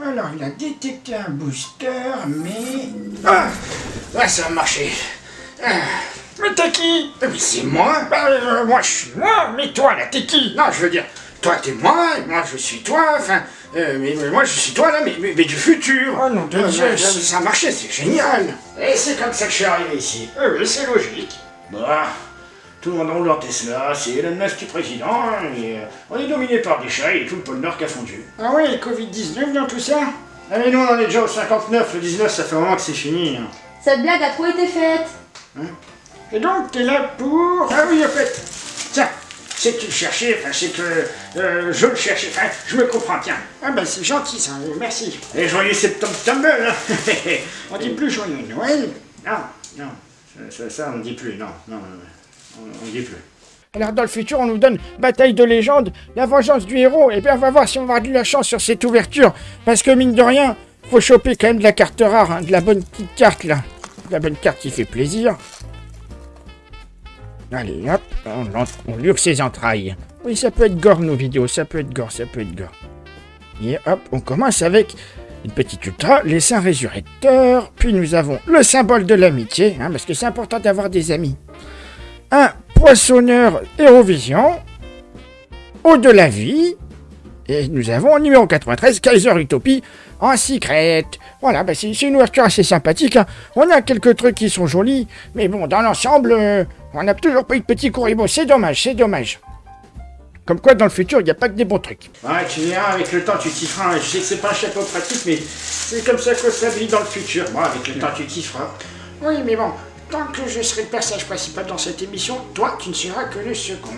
Alors, il a détecté un booster, mais... Ah, là, ça a marché. Ah, Mais t'es qui? Mais c'est moi Bah, euh, moi, je suis moi, mais toi, là, t'es qui? Non, je veux dire, toi t'es moi, et moi je suis toi, enfin, euh, mais, mais moi je suis toi là, mais, mais, mais du futur. Oh, nom de Euh, Dieu. Ça a marché, c'est génial. Et c'est comme ça que je suis arrivé ici. Euh, oui, c'est logique. Bah, tout le monde roule en Tesla, c'est Elon Musk qui président, hein, et euh, on est dominé par des chats et tout le pôle Nord qui a fondu. Ah oui, Covid-19 dans tout ça? Ah mais nous on en est déjà au 59, le 19 ça fait un moment que c'est fini. hein. Cette blague a trop été faite. Et donc, t'es là pour... Ah oui, en fait, tiens, c'est que tu le cherchais, enfin c'est que euh, je le cherchais, enfin je me comprends, tiens. Ah bah, c'est gentil, ça, euh, merci. Et joyeux septembre tumble, hein On dit plus joyeux Noël. Non, non, ça, ça, ça, on ne dit plus, non, non, non, on ne dit plus. Alors, dans le futur, on nous donne Bataille de légende, la vengeance du héros. Et bien, on va voir si on va avoir de la chance sur cette ouverture. Parce que, mine de rien, faut choper quand même de la carte rare, hein, de la bonne petite carte, là. De la bonne carte qui fait plaisir. Allez, hop, on, on lure ses entrailles. Oui, ça peut être gore, nos vidéos, ça peut être gore, ça peut être gore. Et hop, on commence avec une petite ultra, les saints résurrecteurs. Puis nous avons le symbole de l'amitié, hein, parce que c'est important d'avoir des amis. Un poissonneur Eurovision, Eau de la vie, et nous avons numéro 93, Kaiser Utopie, en secret. Voilà, bah c'est une ouverture assez sympathique. hein. On a quelques trucs qui sont jolis, mais bon, dans l'ensemble, euh, on n'a toujours pas eu de petit Kuribo. C'est dommage, c'est dommage. Comme quoi, dans le futur, il n'y a pas que des bons trucs. Ouais, tu verras, avec le temps tu t'y feras. Je sais que c'est pas un chapeau pratique, mais c'est comme ça que ça vit dans le futur. Bon, avec le temps tu t'y feras. Oui, mais bon, tant que je serai le personnage principal dans cette émission, toi, tu ne seras que le second.